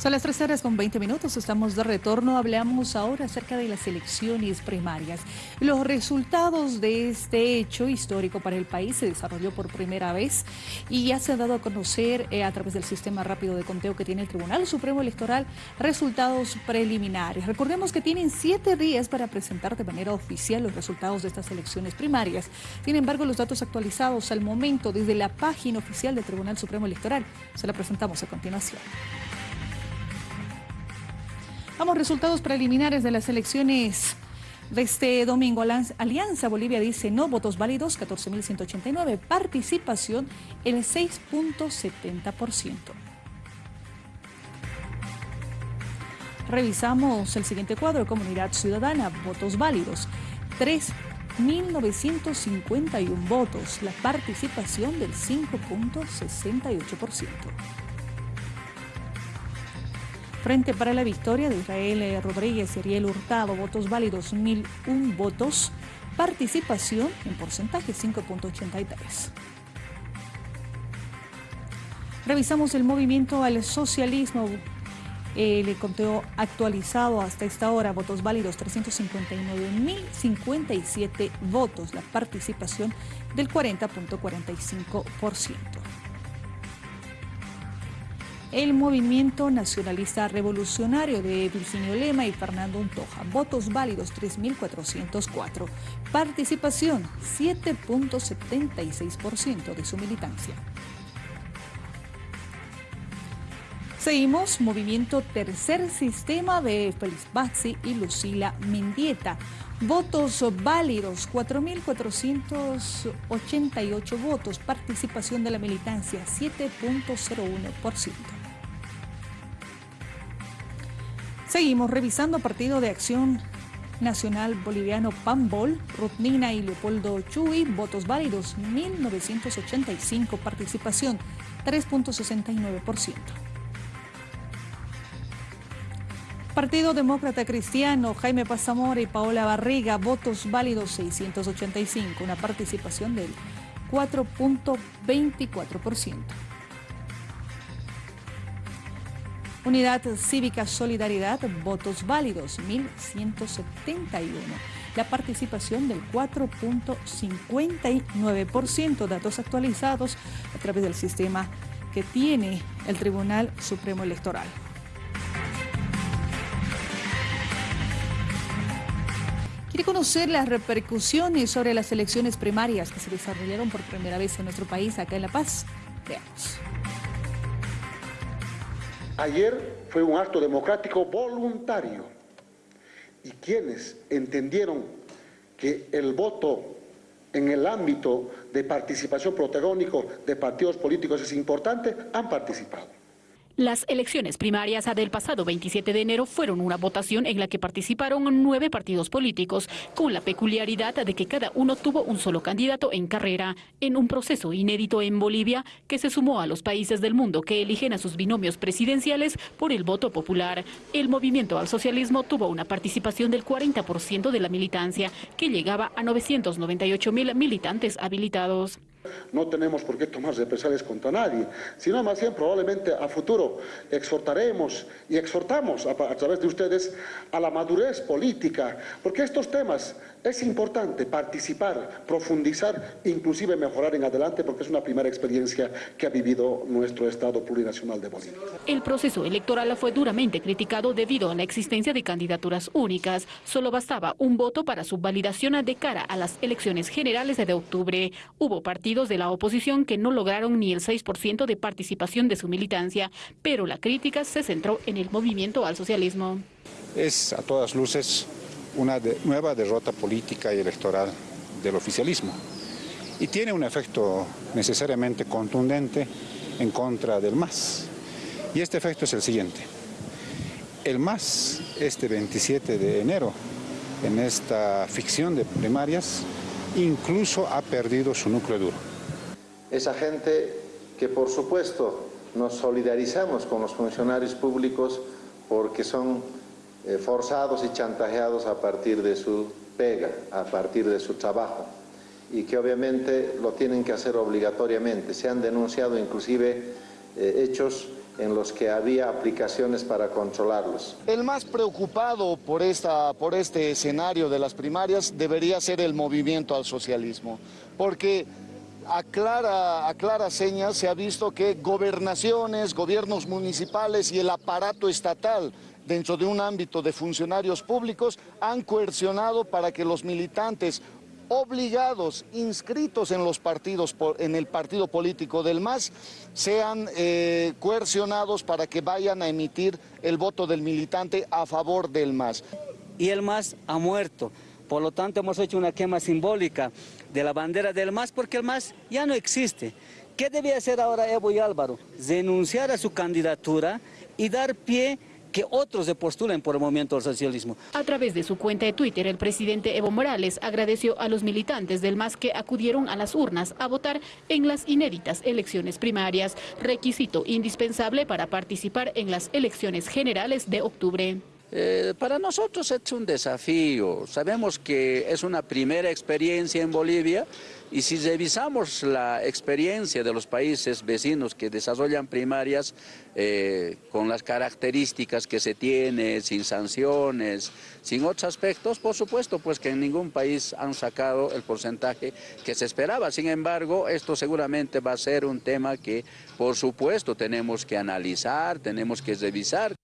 Son las 3 horas con 20 minutos, estamos de retorno. Hablamos ahora acerca de las elecciones primarias. Los resultados de este hecho histórico para el país se desarrolló por primera vez y ya se ha dado a conocer eh, a través del sistema rápido de conteo que tiene el Tribunal Supremo Electoral resultados preliminares. Recordemos que tienen siete días para presentar de manera oficial los resultados de estas elecciones primarias. Sin embargo, los datos actualizados al momento desde la página oficial del Tribunal Supremo Electoral se la presentamos a continuación. Vamos, resultados preliminares de las elecciones de este domingo. Alianza Bolivia dice no, votos válidos 14.189, participación el 6.70%. Revisamos el siguiente cuadro, Comunidad Ciudadana, votos válidos 3.951 votos, la participación del 5.68%. Frente para la victoria de Israel Rodríguez y Ariel Hurtado, votos válidos 1001 votos, participación en porcentaje 5.83. Revisamos el movimiento al socialismo, el conteo actualizado hasta esta hora, votos válidos 359.057 votos, la participación del 40.45% el Movimiento Nacionalista Revolucionario de Virginio Lema y Fernando Untoja. Votos válidos 3.404. Participación 7.76% de su militancia. Seguimos, Movimiento Tercer Sistema de Félix Baxi y Lucila Mendieta. Votos válidos, 4.488 votos. Participación de la militancia, 7.01%. Seguimos revisando Partido de Acción Nacional Boliviano PAMBOL, Rutnina y Leopoldo Chuy, votos válidos 1985, participación 3.69%. Partido Demócrata Cristiano, Jaime Pazamora y Paola Barriga, votos válidos 685, una participación del 4.24%. Unidad Cívica Solidaridad, votos válidos 1.171. La participación del 4.59%, datos actualizados a través del sistema que tiene el Tribunal Supremo Electoral. ¿Quiere conocer las repercusiones sobre las elecciones primarias que se desarrollaron por primera vez en nuestro país, acá en La Paz? Veamos. Ayer fue un acto democrático voluntario y quienes entendieron que el voto en el ámbito de participación protagónico de partidos políticos es importante, han participado. Las elecciones primarias del pasado 27 de enero fueron una votación en la que participaron nueve partidos políticos, con la peculiaridad de que cada uno tuvo un solo candidato en carrera, en un proceso inédito en Bolivia que se sumó a los países del mundo que eligen a sus binomios presidenciales por el voto popular. El movimiento al socialismo tuvo una participación del 40% de la militancia, que llegaba a 998 mil militantes habilitados. No tenemos por qué tomar represalias contra nadie, sino más bien probablemente a futuro exhortaremos y exhortamos a, a, través de ustedes a la madurez política, porque estos temas es importante participar, profundizar, inclusive mejorar en adelante, porque es una primera experiencia que ha vivido nuestro Estado plurinacional de Bolivia. El proceso electoral fue duramente criticado debido a la existencia de candidaturas únicas. Solo bastaba un voto para su validación de cara a las elecciones generales de octubre. Hubo partidos de la oposición que no lograron ni el 6% de participación de su militancia, pero la crítica se centró en el movimiento al socialismo. Es a todas luces una nueva derrota política y electoral del oficialismo y tiene un efecto necesariamente contundente en contra del MAS. Y este efecto es el siguiente. El MAS, este 27 de enero, en esta ficción de primarias, incluso ha perdido su núcleo duro. Esa gente que por supuesto nos solidarizamos con los funcionarios públicos porque son eh, forzados y chantajeados a partir de su pega, a partir de su trabajo y que obviamente lo tienen que hacer obligatoriamente. Se han denunciado inclusive eh, hechos en los que había aplicaciones para controlarlos. El más preocupado por, esta, por este escenario de las primarias debería ser el movimiento al socialismo, porque a clara, a clara seña se ha visto que gobernaciones, gobiernos municipales y el aparato estatal dentro de un ámbito de funcionarios públicos han coercionado para que los militantes obligados, inscritos en los partidos, en el partido político del MAS, sean eh, coercionados para que vayan a emitir el voto del militante a favor del MAS. Y el MAS ha muerto. Por lo tanto, hemos hecho una quema simbólica de la bandera del MAS porque el MAS ya no existe. ¿Qué debía hacer ahora Evo y Álvaro? Denunciar a su candidatura y dar pie que otros se postulen por el movimiento del socialismo. A través de su cuenta de Twitter, el presidente Evo Morales agradeció a los militantes del MAS que acudieron a las urnas a votar en las inéditas elecciones primarias, requisito indispensable para participar en las elecciones generales de octubre. Eh, para nosotros es un desafío, sabemos que es una primera experiencia en Bolivia y si revisamos la experiencia de los países vecinos que desarrollan primarias eh, con las características que se tiene, sin sanciones, sin otros aspectos, por supuesto pues que en ningún país han sacado el porcentaje que se esperaba. Sin embargo, esto seguramente va a ser un tema que por supuesto tenemos que analizar, tenemos que revisar.